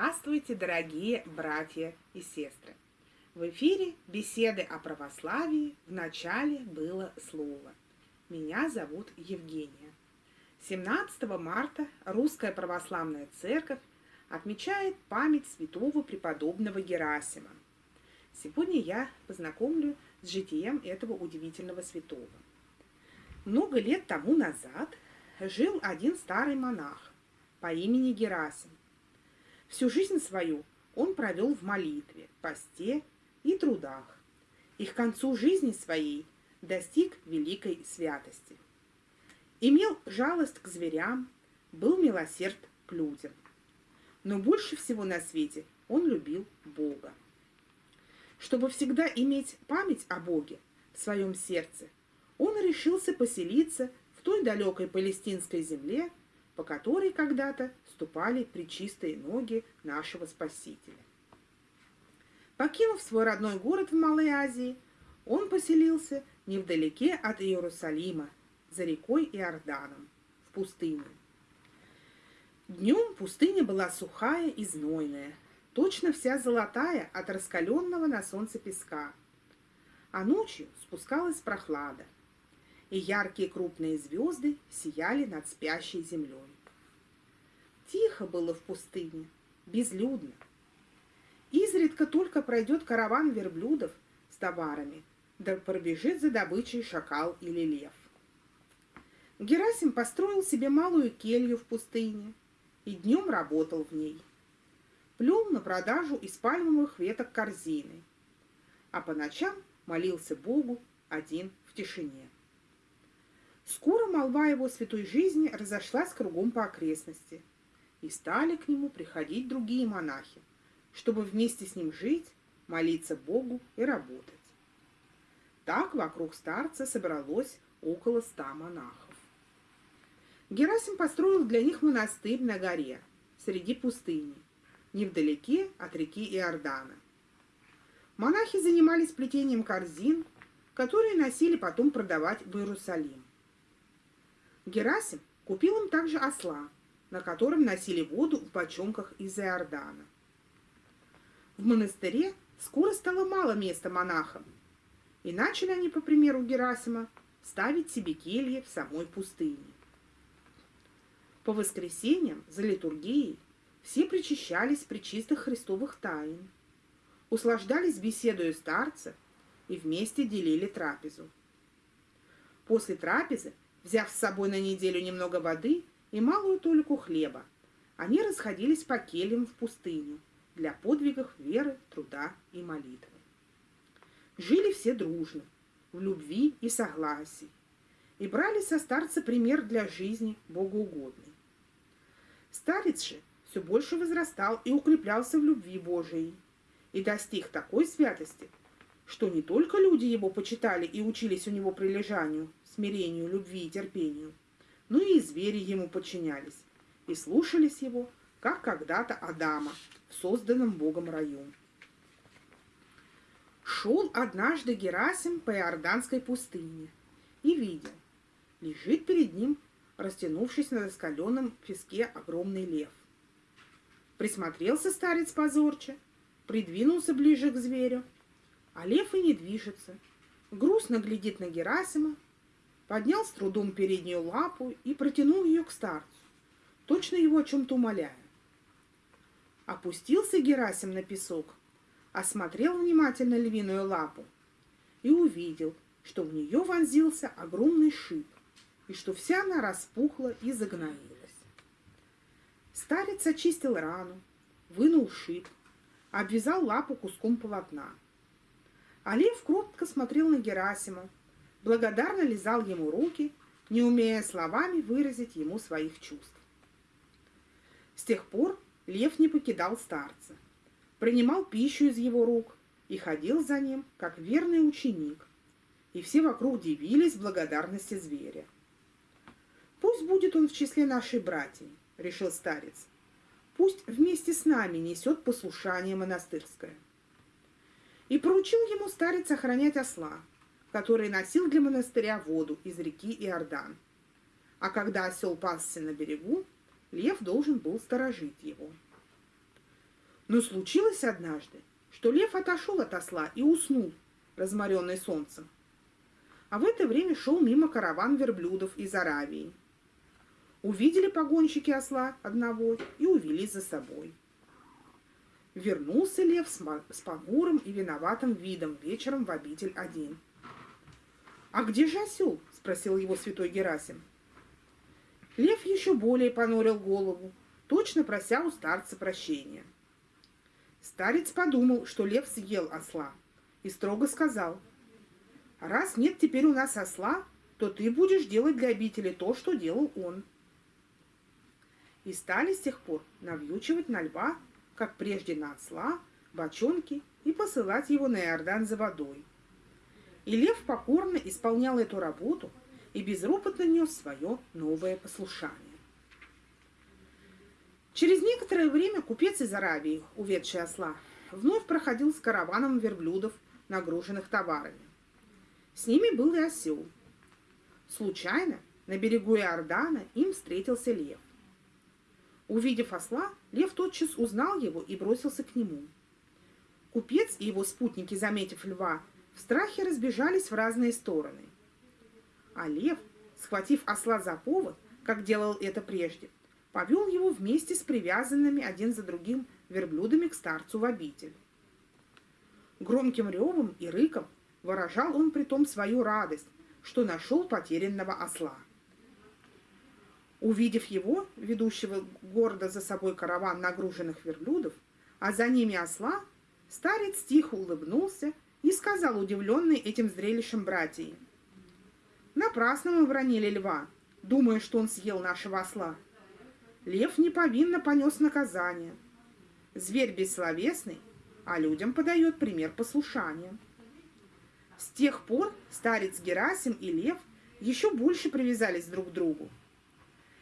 Здравствуйте, дорогие братья и сестры! В эфире беседы о православии. В начале было слово. Меня зовут Евгения. 17 марта Русская Православная Церковь отмечает память святого преподобного Герасима. Сегодня я познакомлю с житием этого удивительного святого. Много лет тому назад жил один старый монах по имени Герасим. Всю жизнь свою он провел в молитве, посте и трудах, и к концу жизни своей достиг великой святости. Имел жалость к зверям, был милосерд к людям. Но больше всего на свете он любил Бога. Чтобы всегда иметь память о Боге в своем сердце, он решился поселиться в той далекой палестинской земле, по которой когда-то ступали причистые ноги нашего Спасителя. Покинув свой родной город в Малой Азии, он поселился невдалеке от Иерусалима, за рекой Иорданом, в пустыне. Днем пустыня была сухая и знойная, точно вся золотая от раскаленного на солнце песка, а ночью спускалась прохлада – и яркие крупные звезды сияли над спящей землей. Тихо было в пустыне, безлюдно. Изредка только пройдет караван верблюдов с товарами, да пробежит за добычей шакал или лев. Герасим построил себе малую келью в пустыне и днем работал в ней. Плел на продажу из пальмовых веток корзины, а по ночам молился Богу один в тишине. Скоро молва его святой жизни разошлась кругом по окрестности, и стали к нему приходить другие монахи, чтобы вместе с ним жить, молиться Богу и работать. Так вокруг старца собралось около ста монахов. Герасим построил для них монастырь на горе, среди пустыни, невдалеке от реки Иордана. Монахи занимались плетением корзин, которые носили потом продавать в Иерусалим. Герасим купил им также осла, на котором носили воду в бочонках из Иордана. В монастыре скоро стало мало места монахам, и начали они, по примеру Герасима, ставить себе кельи в самой пустыне. По воскресеньям за литургией все причащались при чистых христовых тайн, услаждались беседою старца и вместе делили трапезу. После трапезы Взяв с собой на неделю немного воды и малую толику хлеба, они расходились по кельям в пустыню для подвигов веры, труда и молитвы. Жили все дружно, в любви и согласии, и брали со старца пример для жизни богоугодной. Старец же все больше возрастал и укреплялся в любви Божией, и достиг такой святости, что не только люди его почитали и учились у него прилежанию, смирению, любви и терпению, но и звери ему подчинялись и слушались его, как когда-то Адама в созданном Богом раю. Шел однажды Герасим по Иорданской пустыне и видел, лежит перед ним, растянувшись на раскаленном песке, огромный лев. Присмотрелся старец позорче, придвинулся ближе к зверю а лев и не движется. Грустно глядит на Герасима, поднял с трудом переднюю лапу и протянул ее к старцу, точно его о чем-то умоляя. Опустился Герасим на песок, осмотрел внимательно львиную лапу и увидел, что в нее вонзился огромный шип, и что вся она распухла и загноилась. Старец очистил рану, вынул шип, обвязал лапу куском полотна – а кротко смотрел на Герасима, благодарно лизал ему руки, не умея словами выразить ему своих чувств. С тех пор лев не покидал старца, принимал пищу из его рук и ходил за ним, как верный ученик, и все вокруг дивились благодарности зверя. «Пусть будет он в числе нашей братьев», — решил старец. «Пусть вместе с нами несет послушание монастырское» и поручил ему старец охранять осла, который носил для монастыря воду из реки Иордан. А когда осел пасся на берегу, лев должен был сторожить его. Но случилось однажды, что лев отошел от осла и уснул, разморенный солнцем. А в это время шел мимо караван верблюдов из Аравии. Увидели погонщики осла одного и увели за собой. Вернулся лев с погурым и виноватым видом вечером в обитель один. «А где же осел?» – спросил его святой Герасим. Лев еще более понурил голову, точно прося у старца прощения. Старец подумал, что лев съел осла, и строго сказал, «Раз нет теперь у нас осла, то ты будешь делать для обители то, что делал он». И стали с тех пор навьючивать на льва, как прежде на осла, бочонки и посылать его на Иордан за водой. И лев покорно исполнял эту работу и безропотно нес свое новое послушание. Через некоторое время купец из Аравии, уведший осла, вновь проходил с караваном верблюдов, нагруженных товарами. С ними был и осел. Случайно на берегу Иордана им встретился лев. Увидев осла, лев тотчас узнал его и бросился к нему. Купец и его спутники, заметив льва, в страхе разбежались в разные стороны. А лев, схватив осла за повод, как делал это прежде, повел его вместе с привязанными один за другим верблюдами к старцу в обитель. Громким ревом и рыком выражал он притом свою радость, что нашел потерянного осла. Увидев его, ведущего гордо за собой караван нагруженных верблюдов, а за ними осла, старец тихо улыбнулся и сказал удивленный этим зрелищем братьям. «Напрасно мы бронили льва, думая, что он съел нашего осла. Лев неповинно понес наказание. Зверь бессловесный, а людям подает пример послушания. С тех пор старец Герасим и лев еще больше привязались друг к другу.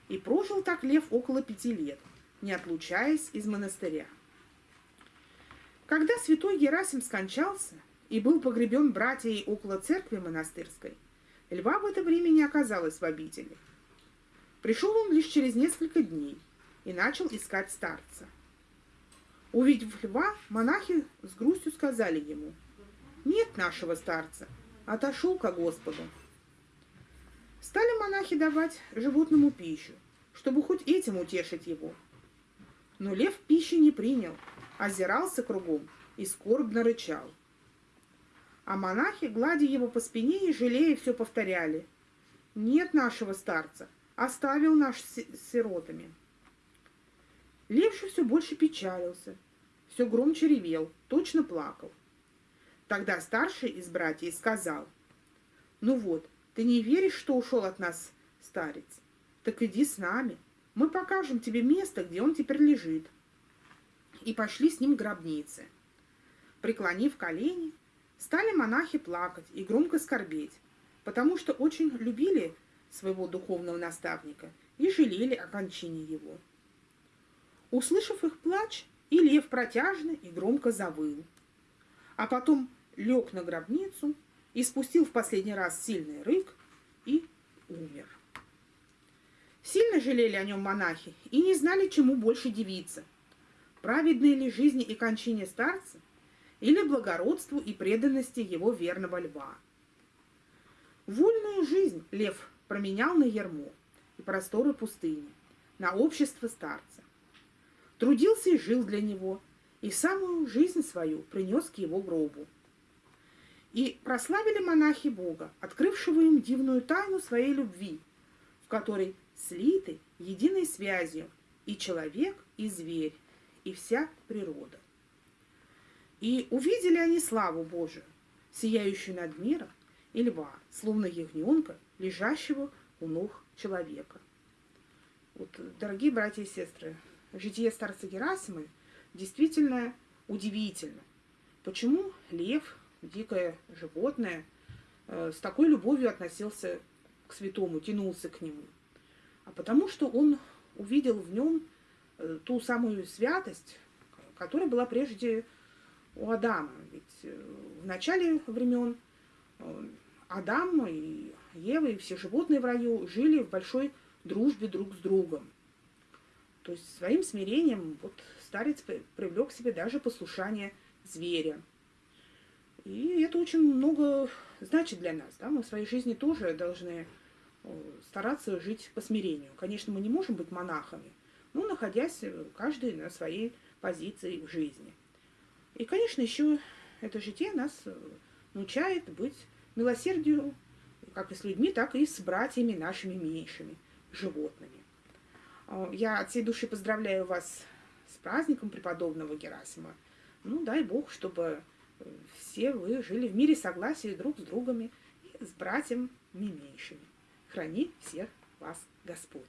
И прожил так лев около пяти лет, не отлучаясь из монастыря. Когда святой Герасим скончался и был погребен братьей около церкви монастырской, льва в это время не оказалось в обители. Пришел он лишь через несколько дней и начал искать старца. Увидев льва, монахи с грустью сказали ему, «Нет нашего старца, отошел ко Господу». Стали монахи давать животному пищу, чтобы хоть этим утешить его. Но лев пищи не принял, озирался кругом и скорбно рычал. А монахи, гладя его по спине и жалея, все повторяли. «Нет нашего старца, оставил наш сиротами. Левша все больше печалился, все громче ревел, точно плакал. Тогда старший из братьев сказал, «Ну вот, ты не веришь, что ушел от нас старец? Так иди с нами, мы покажем тебе место, где он теперь лежит». И пошли с ним к гробнице. Преклонив колени, стали монахи плакать и громко скорбеть, потому что очень любили своего духовного наставника и жалели о кончине его. Услышав их плач, и лев протяжно и громко завыл. А потом лег на гробницу и спустил в последний раз сильный рык и умер. Сильно жалели о нем монахи и не знали, чему больше дивиться. Праведной ли жизни и кончине старца или благородству и преданности его верного льва. Вольную жизнь лев променял на ермо и просторы пустыни, на общество старца. Трудился и жил для него, и самую жизнь свою принес к его гробу. И прославили монахи Бога, открывшего им дивную тайну своей любви, в которой слиты единой связью и человек, и зверь, и вся природа. И увидели они славу Божию, сияющую над миром, и льва, словно ягненка, лежащего у ног человека. Вот, дорогие братья и сестры, житие старца Герасима действительно удивительно. Почему лев, дикое животное, э, с такой любовью относился к святому, тянулся к нему? А потому что он увидел в нем э, ту самую святость, которая была прежде у Адама. Ведь э, в начале времен Адам и Ева и все животные в раю жили в большой дружбе друг с другом. То есть своим смирением вот старец привлек к себе даже послушание зверя. И это очень много значит для нас. Да? Мы в своей жизни тоже должны стараться жить по смирению. Конечно, мы не можем быть монахами, но находясь э, каждый на своей позиции в жизни. И, конечно, еще это житие нас э, научает быть милосердию как и с людьми, так и с братьями нашими меньшими, животными. Э, я от всей души поздравляю вас с праздником преподобного Герасима. Ну, дай Бог, чтобы все вы жили в мире согласия друг с другом и с братьями меньшими. Храни всех вас Господь.